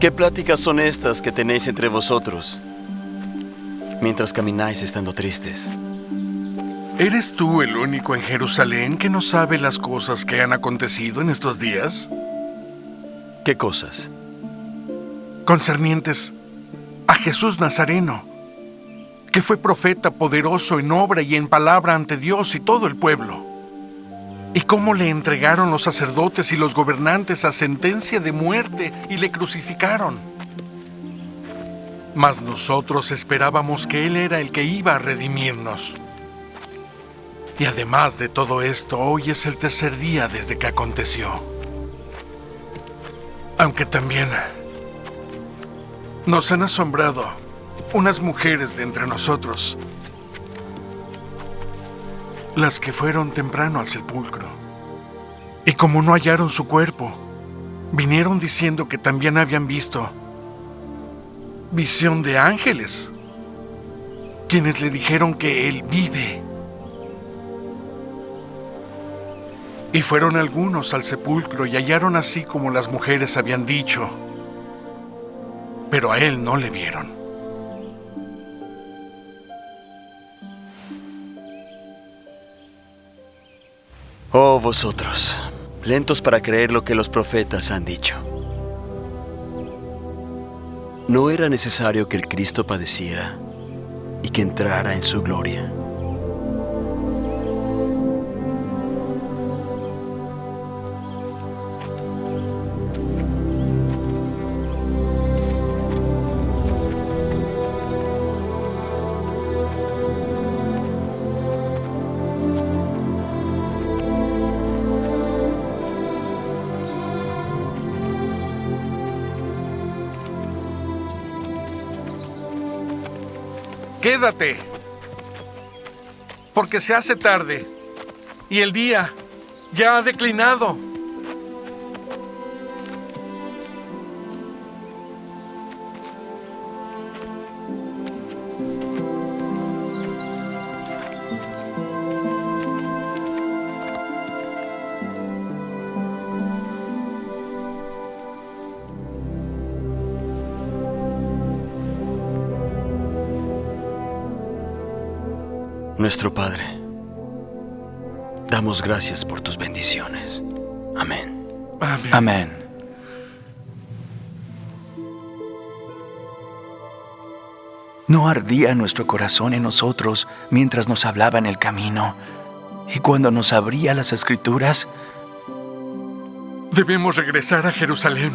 ¿Qué pláticas son estas que tenéis entre vosotros mientras camináis estando tristes? ¿Eres tú el único en Jerusalén que no sabe las cosas que han acontecido en estos días? ¿Qué cosas? Concernientes a Jesús Nazareno, que fue profeta poderoso en obra y en palabra ante Dios y todo el pueblo. Y cómo le entregaron los sacerdotes y los gobernantes a sentencia de muerte y le crucificaron. Mas nosotros esperábamos que Él era el que iba a redimirnos. Y además de todo esto, hoy es el tercer día desde que aconteció. Aunque también nos han asombrado unas mujeres de entre nosotros, las que fueron temprano al sepulcro. Y como no hallaron su cuerpo, vinieron diciendo que también habían visto visión de ángeles, quienes le dijeron que él vive. Y fueron algunos al sepulcro y hallaron así como las mujeres habían dicho, pero a él no le vieron. Oh vosotros, lentos para creer lo que los profetas han dicho. ¿No era necesario que el Cristo padeciera y que entrara en su gloria? Quédate, porque se hace tarde y el día ya ha declinado. Nuestro Padre, damos gracias por tus bendiciones. Amén. Amén. Amén. ¿No ardía nuestro corazón en nosotros mientras nos hablaba en el camino y cuando nos abría las escrituras? Debemos regresar a Jerusalén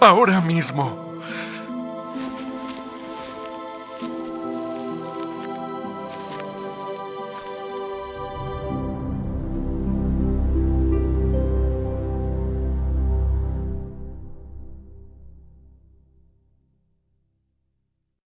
ahora mismo.